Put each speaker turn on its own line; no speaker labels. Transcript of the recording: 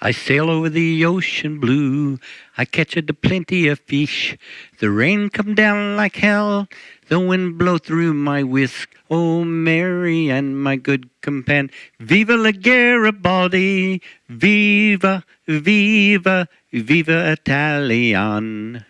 I sail over the ocean blue. I catch a plenty of fish. The rain come down like hell. The wind blow through my whisk. Oh, Mary and my good companion. Viva la Garibaldi. Viva, viva, viva Italian.